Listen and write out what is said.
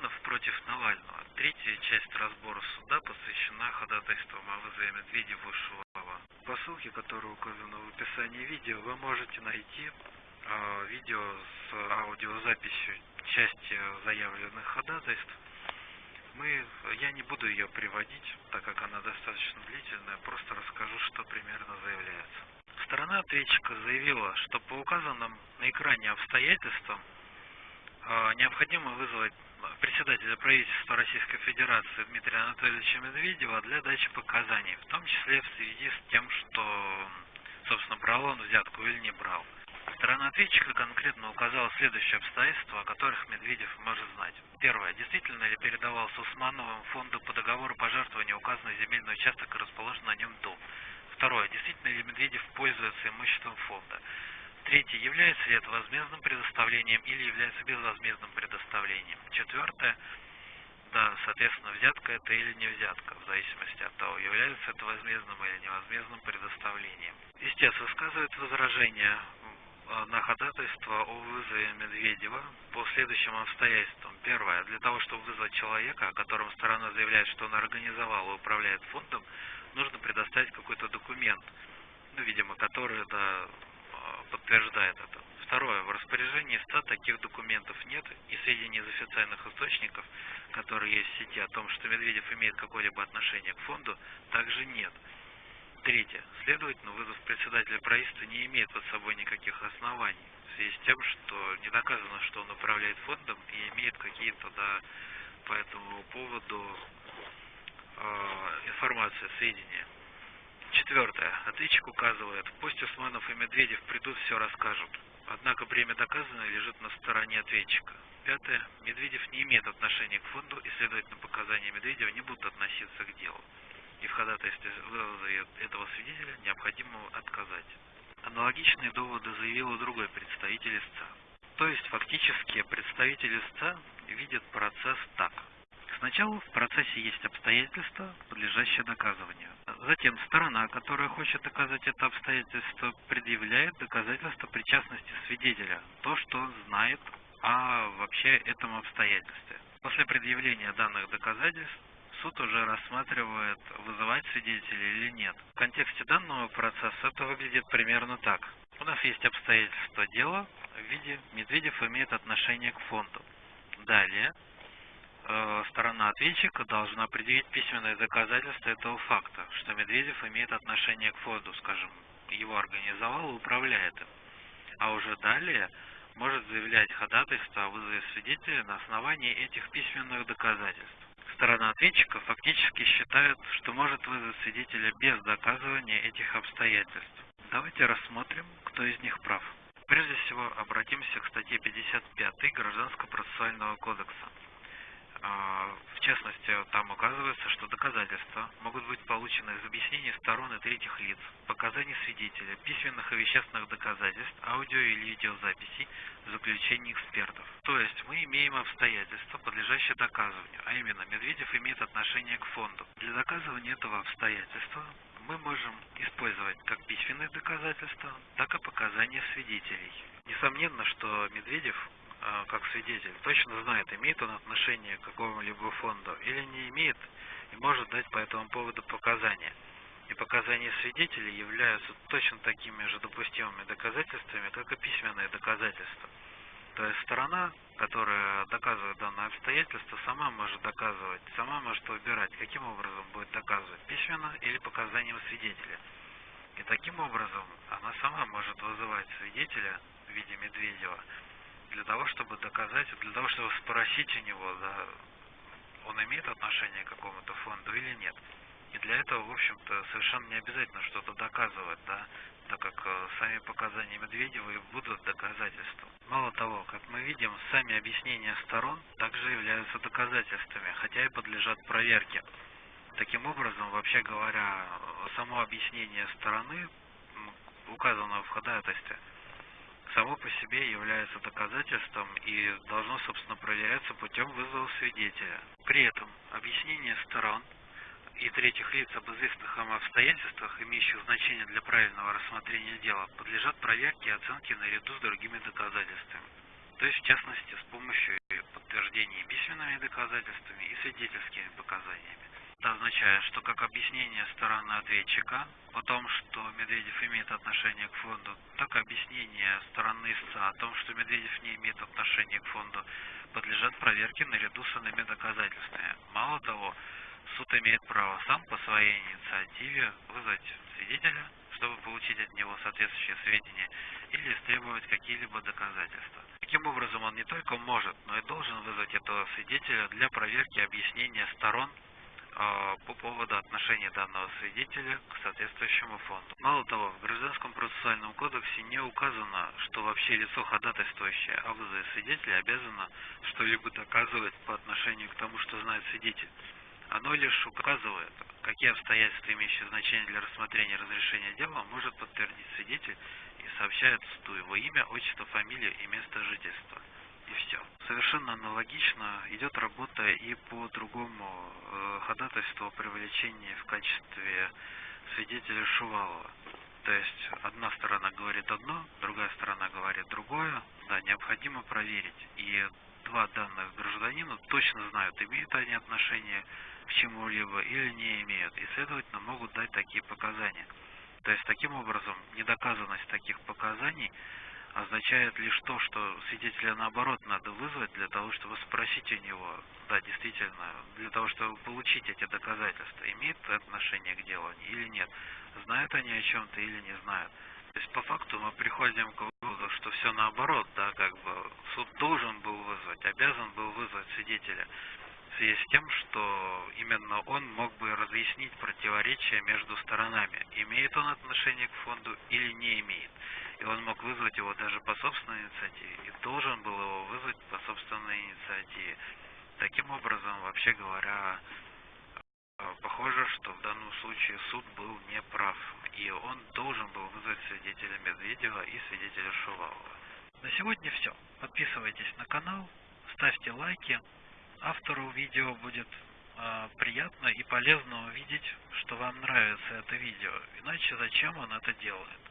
Усманов против Навального. Третья часть разбора суда посвящена ходатайствам о вызове Медведева и Шувалова. По ссылке, которая указана в описании видео, вы можете найти э, видео с аудиозаписью части заявленных ходатайств. Мы, я не буду ее приводить, так как она достаточно длительная, просто расскажу, что примерно заявляется. Сторона ответчика заявила, что по указанным на экране обстоятельствам необходимо вызвать председателя правительства Российской Федерации Дмитрия Анатольевича Медведева для дачи показаний, в том числе в связи с тем, что, собственно, брал он взятку или не брал. Сторона ответчика конкретно указала следующие обстоятельства, о которых Медведев может знать. Первое. Действительно ли передавался Усмановым фонду по договору пожертвования указанный земельный участок и расположен на нем дом? Второе. Действительно ли Медведев пользуется имуществом фонда? Третье. Является ли это возмездным предоставлением или является безвозмездным предоставлением? Четвертое. Да, соответственно, взятка это или не взятка, в зависимости от того, является это возмездным или невозмездным предоставлением. Истец высказывает возражение на ходатайство о вызове Медведева по следующим обстоятельствам. Первое. Для того, чтобы вызвать человека, о котором сторона заявляет, что он организовал и управляет фондом, нужно предоставить какой-то документ, ну, видимо, который да, подтверждает это. Второе. В распоряжении ста таких документов нет, и сведений из официальных источников, которые есть в сети о том, что Медведев имеет какое-либо отношение к фонду, также нет. Третье. Следовательно, вызов председателя правительства не имеет под собой никаких оснований, в связи с тем, что не доказано, что он управляет фондом и имеет какие-то да, по этому поводу э, информацию, сведения. Четвертое. Ответчик указывает, пусть Усманов и Медведев придут, все расскажут. Однако бремя доказанное лежит на стороне ответчика. Пятое. Медведев не имеет отношения к фонду, и, следовательно, показания Медведева не будут относиться к делу и в ходатайстве вызове этого свидетеля необходимо отказать. Аналогичные доводы заявил и другой представитель истца. То есть фактически представитель истца видит процесс так. Сначала в процессе есть обстоятельства, подлежащие доказыванию. Затем сторона, которая хочет доказать это обстоятельство, предъявляет доказательство причастности свидетеля, то, что он знает о вообще этом обстоятельстве. После предъявления данных доказательств суд уже рассматривает, вызывать свидетелей или нет. В контексте данного процесса это выглядит примерно так. У нас есть обстоятельства дела в виде Медведев имеет отношение к фонду. Далее сторона ответчика должна предъявить письменное доказательство этого факта, что Медведев имеет отношение к фонду, скажем, его организовал и управляет им. А уже далее может заявлять ходатайство о вызове свидетеля на основании этих письменных доказательств сторона ответчика фактически считает, что может вызвать свидетеля без доказывания этих обстоятельств. Давайте рассмотрим, кто из них прав. Прежде всего, обратимся к статье 55 Гражданского процессуального кодекса. А, в частности, там указывается, что доказательства могут быть получены из объяснений сторон и третьих лиц, показаний свидетеля, письменных и вещественных доказательств, аудио или видеозаписей, заключений экспертов. То есть мы имеем обстоятельства, подлежащие доказыванию, а именно Медведев имеет отношение к фонду. Для доказывания этого обстоятельства мы можем использовать как письменные доказательства, так и показания свидетелей. Несомненно, что Медведев как свидетель, точно знает, имеет он отношение к какому-либо фонду или не имеет, и может дать по этому поводу показания. И показания свидетелей являются точно такими же допустимыми доказательствами, как и письменные доказательства. То есть сторона, которая доказывает данное обстоятельство, сама может доказывать, сама может выбирать, каким образом будет доказывать, письменно или показанием свидетеля. И таким образом она сама может вызывать свидетеля в виде Медведева, для того, чтобы доказать, для того, чтобы спросить у него, да, он имеет отношение к какому-то фонду или нет. И для этого, в общем-то, совершенно не обязательно что-то доказывать, да, так как э, сами показания Медведева и будут доказательством. Мало того, как мы видим, сами объяснения сторон также являются доказательствами, хотя и подлежат проверке. Таким образом, вообще говоря, само объяснение стороны, указанного в ходатайстве, само по себе является доказательством и должно, собственно, проверяться путем вызова свидетеля. При этом объяснение сторон и третьих лиц об известных им обстоятельствах, имеющих значение для правильного рассмотрения дела, подлежат проверке и оценке наряду с другими доказательствами. То есть, в частности, с помощью подтверждении письменными доказательствами и свидетельскими показаниями. Это означает, что как объяснение стороны ответчика о том, что Медведев имеет отношение к фонду, так и объяснение стороны истца о том, что Медведев не имеет отношения к фонду, подлежат проверке наряду с иными доказательствами. Мало того, суд имеет право сам по своей инициативе вызвать свидетеля, чтобы получить от него соответствующие сведения, или истребовать какие-либо доказательства. Таким образом, он не только может, но и должен вызвать этого свидетеля для проверки объяснения сторон по поводу отношения данного свидетеля к соответствующему фонду. Мало того, в Гражданском процессуальном кодексе не указано, что вообще лицо, ходатайствующее о вызове свидетеля, обязано что-либо доказывать по отношению к тому, что знает свидетель. Оно лишь указывает, какие обстоятельства, имеющие значение для рассмотрения разрешения дела, может подтвердить свидетель и сообщает суду его имя, отчество, фамилию и место жительства и все. Совершенно аналогично идет работа и по другому э, ходатайству о привлечении в качестве свидетеля Шувалова. То есть одна сторона говорит одно, другая сторона говорит другое. Да, необходимо проверить. И два данных гражданина точно знают, имеют они отношение к чему-либо или не имеют. И, следовательно, могут дать такие показания. То есть, таким образом, недоказанность таких показаний означает лишь то, что свидетеля наоборот надо вызвать для того, чтобы спросить у него, да, действительно, для того, чтобы получить эти доказательства, имеет отношение к делу или нет, знают они о чем-то или не знают. То есть по факту мы приходим к выводу, что все наоборот, да, как бы суд должен был вызвать, обязан был вызвать свидетеля в связи с тем, что именно он мог бы разъяснить противоречия между сторонами, имеет он отношение к фонду или не имеет и он мог вызвать его даже по собственной инициативе, и должен был его вызвать по собственной инициативе. Таким образом, вообще говоря, э, похоже, что в данном случае суд был неправ, и он должен был вызвать свидетеля Медведева и свидетеля Шувалова. На сегодня все. Подписывайтесь на канал, ставьте лайки. Автору видео будет приятно и полезно увидеть, что вам нравится это видео. Иначе зачем он это делает?